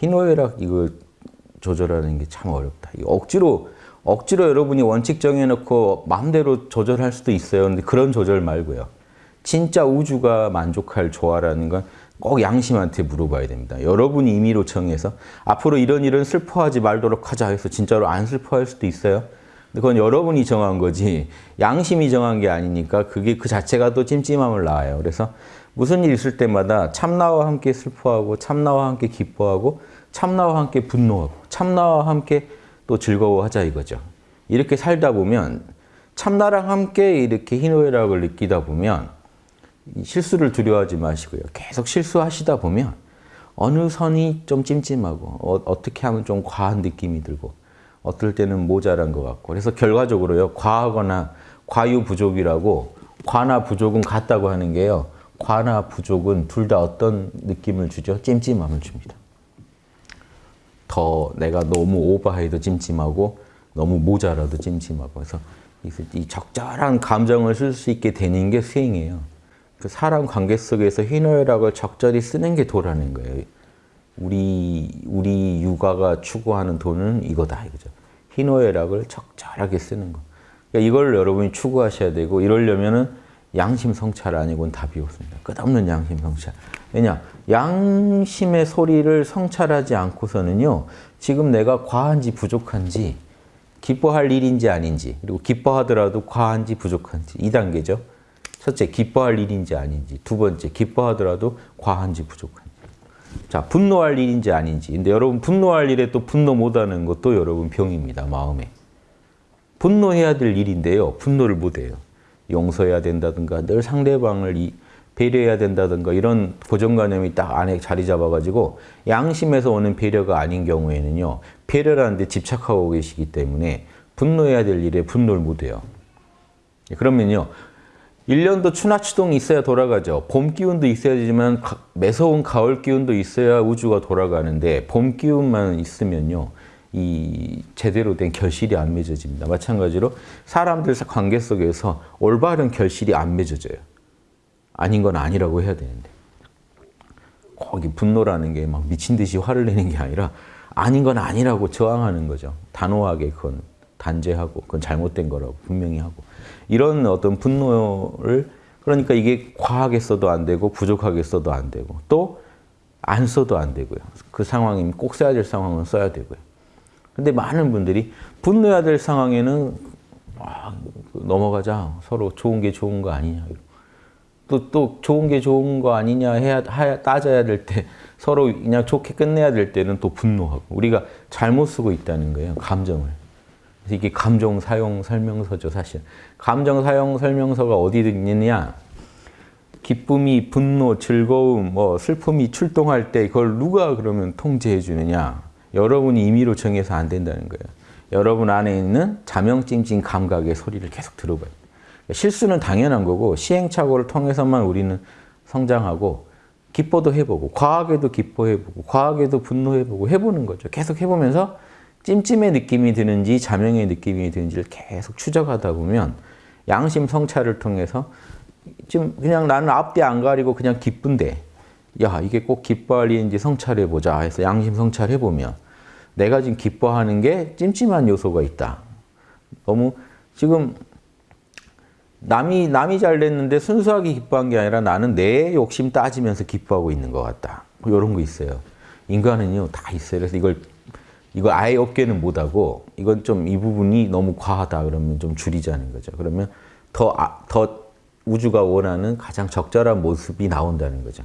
희노애락 이걸 조절하는 게 참 어렵다. 이 억지로 억지로 여러분이 원칙 정해놓고 마음대로 조절할 수도 있어요. 근데 그런 조절 말고요. 진짜 우주가 만족할 조화라는 건 꼭 양심한테 물어봐야 됩니다. 여러분이 임의로 정해서 앞으로 이런 일은 슬퍼하지 말도록 하자 해서 진짜로 안 슬퍼할 수도 있어요. 그건 여러분이 정한 거지 양심이 정한 게 아니니까 그게 그 자체가 또 찜찜함을 낳아요. 그래서 무슨 일 있을 때마다 참나와 함께 슬퍼하고 참나와 함께 기뻐하고 참나와 함께 분노하고 참나와 함께 또 즐거워하자 이거죠. 이렇게 살다 보면 참나랑 함께 이렇게 희노애락을 느끼다 보면 실수를 두려워하지 마시고요. 계속 실수하시다 보면 어느 선이 좀 찜찜하고 어, 떻게 하면 좀 과한 느낌이 들고 어떨 때는 모자란 것 같고 그래서 결과적으로요. 과하거나 과유부족이라고 과나 부족은 같다고 하는 게요. 과나 부족은 둘 다 어떤 느낌을 주죠? 찜찜함을 줍니다. 더 내가 너무 오버해도 찜찜하고 너무 모자라도 찜찜하고 그래서 이 적절한 감정을 쓸 수 있게 되는 게 수행이에요. 그 사람 관계 속에서 희노애락을 적절히 쓰는 게 도라는 거예요. 우리 우리 육아가 추구하는 도는 이거다 이거죠. 희노애락을 적절하게 쓰는 거. 그러니까 이걸 여러분이 추구하셔야 되고 이러려면은 양심 성찰 아니고는 답이 없습니다. 끝없는 양심 성찰. 왜냐? 양심의 소리를 성찰하지 않고서는요. 지금 내가 과한지 부족한지 기뻐할 일인지 아닌지 그리고 기뻐하더라도 과한지 부족한지 이 단계죠. 첫째, 기뻐할 일인지 아닌지. 두 번째, 기뻐하더라도 과한지 부족한지. 자, 분노할 일인지 아닌지. 근데 여러분 분노할 일에 또 분노 못하는 것도 여러분 병입니다. 마음에. 분노해야 될 일인데요. 분노를 못해요. 용서해야 된다든가 늘 상대방을 배려해야 된다든가 이런 고정관념이 딱 안에 자리 잡아가지고 양심에서 오는 배려가 아닌 경우에는요. 배려라는 데 집착하고 계시기 때문에 분노해야 될 일에 분노를 못해요. 그러면요. 1년도 추나추동이 있어야 돌아가죠. 봄 기운도 있어야 되지만 매서운 가을 기운도 있어야 우주가 돌아가는데 봄 기운만 있으면요. 이 제대로 된 결실이 안 맺어집니다. 마찬가지로 사람들 관계 속에서 올바른 결실이 안 맺어져요. 아닌 건 아니라고 해야 되는데. 거기 분노라는 게 막 미친 듯이 화를 내는 게 아니라 아닌 건 아니라고 저항하는 거죠. 단호하게 그건 단죄하고 그건 잘못된 거라고 분명히 하고 이런 어떤 분노를 그러니까 이게 과하게 써도 안 되고 부족하게 써도 안 되고 또 안 써도 안 되고요. 그 상황이면 꼭 써야 될 상황은 써야 되고요. 근데 많은 분들이 분노해야 될 상황에는 아, 넘어가자. 서로 좋은 게 좋은 거 아니냐. 또, 또 좋은 게 좋은 거 아니냐 해야, 해야 따져야 될 때 서로 그냥 좋게 끝내야 될 때는 또 분노하고 우리가 잘못 쓰고 있다는 거예요. 감정을. 이게 감정 사용 설명서죠, 사실. 감정 사용 설명서가 어디 있느냐? 기쁨이, 분노, 즐거움, 뭐 슬픔이 출동할 때 그걸 누가 그러면 통제해 주느냐? 여러분이 임의로 정해서 안 된다는 거예요. 여러분 안에 있는 자명찜찜 감각의 소리를 계속 들어봐요. 실수는 당연한 거고 시행착오를 통해서만 우리는 성장하고 기뻐도 해보고 과하게도 기뻐해보고 과하게도 분노해보고 해보는 거죠. 계속 해보면서 찜찜의 느낌이 드는지 자명의 느낌이 드는지를 계속 추적하다 보면 양심 성찰을 통해서 지금 그냥 나는 앞뒤 안 가리고 그냥 기쁜데 야 이게 꼭 기뻐할 일인지 성찰해보자 해서 양심 성찰해보면 내가 지금 기뻐하는 게 찜찜한 요소가 있다. 너무 지금 남이 남이 잘 됐는데 순수하게 기뻐한 게 아니라 나는 내 욕심 따지면서 기뻐하고 있는 것 같다. 이런 거 있어요. 인간은요 다 있어요. 그래서 이걸 이거 아예 없게는 못하고 이건 좀 이 부분이 너무 과하다 그러면 좀 줄이자는 거죠. 그러면 더, 아, 더 우주가 원하는 가장 적절한 모습이 나온다는 거죠.